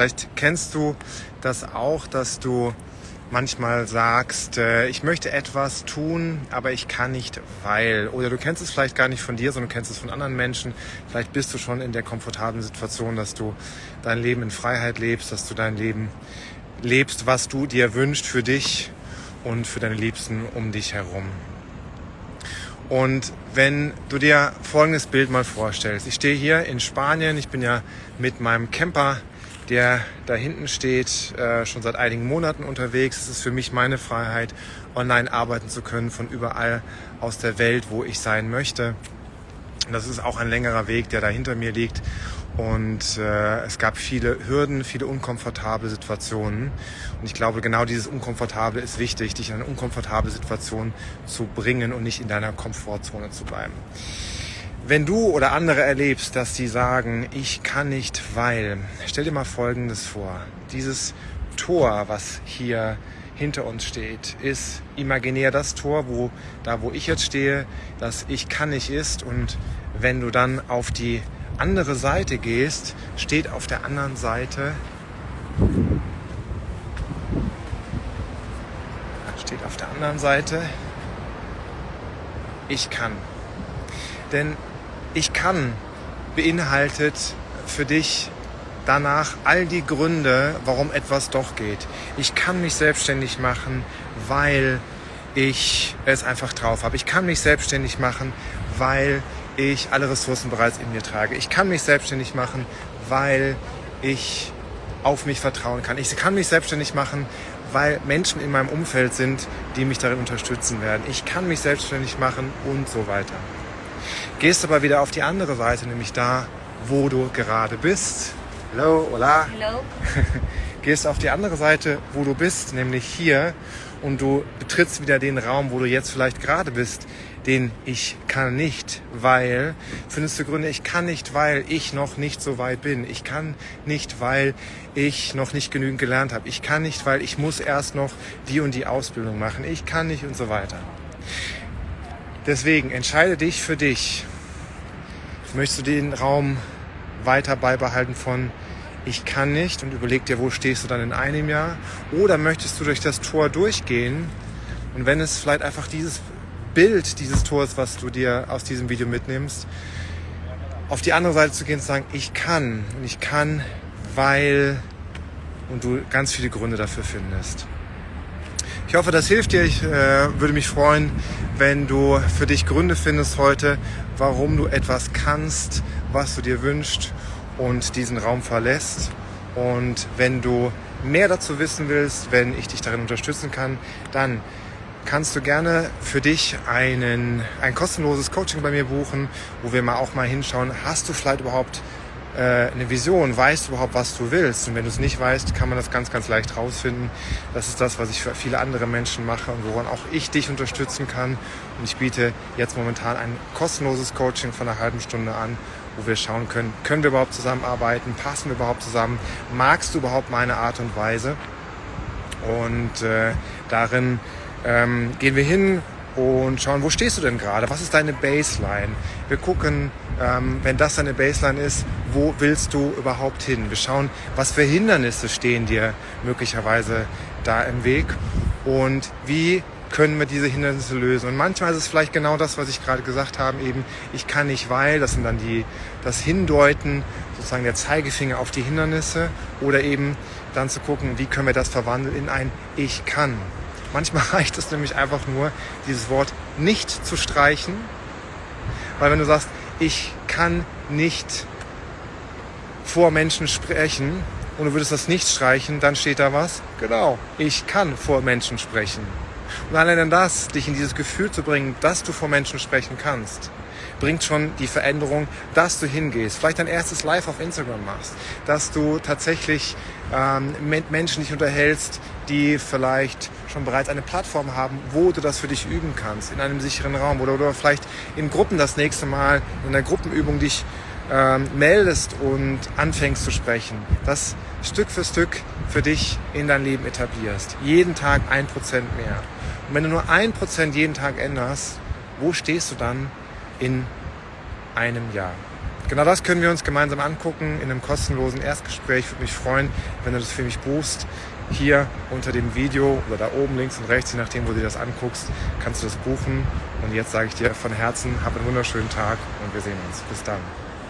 Vielleicht kennst du das auch, dass du manchmal sagst, äh, ich möchte etwas tun, aber ich kann nicht, weil. Oder du kennst es vielleicht gar nicht von dir, sondern du kennst es von anderen Menschen. Vielleicht bist du schon in der komfortablen Situation, dass du dein Leben in Freiheit lebst, dass du dein Leben lebst, was du dir wünschst für dich und für deine Liebsten um dich herum. Und wenn du dir folgendes Bild mal vorstellst. Ich stehe hier in Spanien, ich bin ja mit meinem Camper der da hinten steht, äh, schon seit einigen Monaten unterwegs. Es ist für mich meine Freiheit, online arbeiten zu können von überall aus der Welt, wo ich sein möchte. Das ist auch ein längerer Weg, der da hinter mir liegt. Und äh, es gab viele Hürden, viele unkomfortable Situationen. Und ich glaube, genau dieses Unkomfortable ist wichtig, dich in eine unkomfortable Situation zu bringen und nicht in deiner Komfortzone zu bleiben. Wenn du oder andere erlebst, dass sie sagen, ich kann nicht, weil, stell dir mal Folgendes vor. Dieses Tor, was hier hinter uns steht, ist imaginär das Tor, wo da, wo ich jetzt stehe, das Ich kann nicht ist. Und wenn du dann auf die andere Seite gehst, steht auf der anderen Seite steht auf der anderen Seite Ich kann. Denn ich kann beinhaltet für dich danach all die Gründe, warum etwas doch geht. Ich kann mich selbstständig machen, weil ich es einfach drauf habe. Ich kann mich selbstständig machen, weil ich alle Ressourcen bereits in mir trage. Ich kann mich selbstständig machen, weil ich auf mich vertrauen kann. Ich kann mich selbstständig machen, weil Menschen in meinem Umfeld sind, die mich darin unterstützen werden. Ich kann mich selbstständig machen und so weiter. Gehst aber wieder auf die andere Seite, nämlich da, wo du gerade bist. Hello, hola. Hello. Gehst auf die andere Seite, wo du bist, nämlich hier, und du betrittst wieder den Raum, wo du jetzt vielleicht gerade bist, den ich kann nicht, weil, findest du Gründe, ich kann nicht, weil ich noch nicht so weit bin. Ich kann nicht, weil ich noch nicht genügend gelernt habe. Ich kann nicht, weil ich muss erst noch die und die Ausbildung machen. Ich kann nicht und so weiter. Deswegen entscheide dich für dich. Möchtest du den Raum weiter beibehalten von ich kann nicht und überleg dir, wo stehst du dann in einem Jahr? Oder möchtest du durch das Tor durchgehen und wenn es vielleicht einfach dieses Bild dieses Tors, was du dir aus diesem Video mitnimmst, auf die andere Seite zu gehen und zu sagen, ich kann und ich kann, weil und du ganz viele Gründe dafür findest. Ich hoffe, das hilft dir. Ich äh, würde mich freuen, wenn du für dich Gründe findest heute, warum du etwas kannst, was du dir wünschst und diesen Raum verlässt. Und wenn du mehr dazu wissen willst, wenn ich dich darin unterstützen kann, dann kannst du gerne für dich einen, ein kostenloses Coaching bei mir buchen, wo wir mal auch mal hinschauen, hast du vielleicht überhaupt eine Vision, weißt du überhaupt, was du willst. Und wenn du es nicht weißt, kann man das ganz, ganz leicht rausfinden. Das ist das, was ich für viele andere Menschen mache und woran auch ich dich unterstützen kann. Und ich biete jetzt momentan ein kostenloses Coaching von einer halben Stunde an, wo wir schauen können, können wir überhaupt zusammenarbeiten, passen wir überhaupt zusammen, magst du überhaupt meine Art und Weise. Und äh, darin ähm, gehen wir hin, und schauen, wo stehst du denn gerade? Was ist deine Baseline? Wir gucken, ähm, wenn das deine Baseline ist, wo willst du überhaupt hin? Wir schauen, was für Hindernisse stehen dir möglicherweise da im Weg und wie können wir diese Hindernisse lösen. Und manchmal ist es vielleicht genau das, was ich gerade gesagt habe, eben ich kann nicht, weil, das sind dann die, das Hindeuten, sozusagen der Zeigefinger auf die Hindernisse oder eben dann zu gucken, wie können wir das verwandeln in ein Ich kann. Manchmal reicht es nämlich einfach nur, dieses Wort nicht zu streichen, weil wenn du sagst, ich kann nicht vor Menschen sprechen und du würdest das nicht streichen, dann steht da was? Genau, ich kann vor Menschen sprechen. Und allein das, dich in dieses Gefühl zu bringen, dass du vor Menschen sprechen kannst, bringt schon die Veränderung, dass du hingehst, vielleicht dein erstes Live auf Instagram machst, dass du tatsächlich ähm, mit Menschen dich unterhältst, die vielleicht schon bereits eine Plattform haben, wo du das für dich üben kannst, in einem sicheren Raum oder, oder vielleicht in Gruppen das nächste Mal in einer Gruppenübung dich ähm, meldest und anfängst zu sprechen, das Stück für Stück für dich in dein Leben etablierst. Jeden Tag ein Prozent mehr. Und wenn du nur ein Prozent jeden Tag änderst, wo stehst du dann in einem Jahr? genau das können wir uns gemeinsam angucken in einem kostenlosen Erstgespräch. Ich würde mich freuen, wenn du das für mich buchst. Hier unter dem Video oder da oben links und rechts, je nachdem, wo du dir das anguckst, kannst du das buchen. Und jetzt sage ich dir von Herzen, hab einen wunderschönen Tag und wir sehen uns. Bis dann.